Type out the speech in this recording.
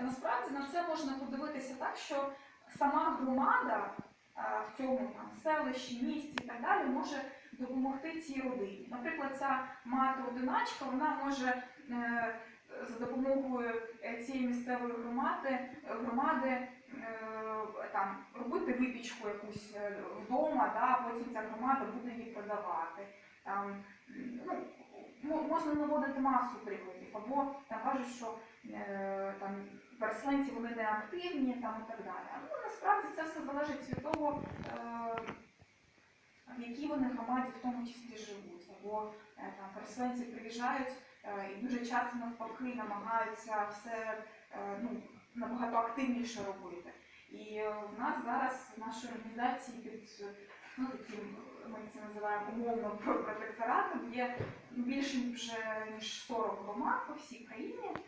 е, насправді на це можна подивитися так, що сама громада е, в цьому там селищі, місті і так далі може допомогти цій родині. Наприклад, ця мати-одиначка вона може е, за допомогою цієї місцевої громади, громади там робити випічку якусь вдома, да, потім ця громада буде її продавати. Там, можна наводити масу прикладів, або там кажуть, що е, там переселенці вони не активні там, і так далі. Ну, насправді це все залежить від того, е, в якій вони громаді в тому числі живуть. Або е, там переселенці приїжджають е, і дуже часто навпаки намагаються все е, ну, набагато активніше робити. І е, в нас зараз в нашій організації під ну, таким, ми це називаємо умовно про- протекторатом, є більше вже ніж 40 громад по всій країні.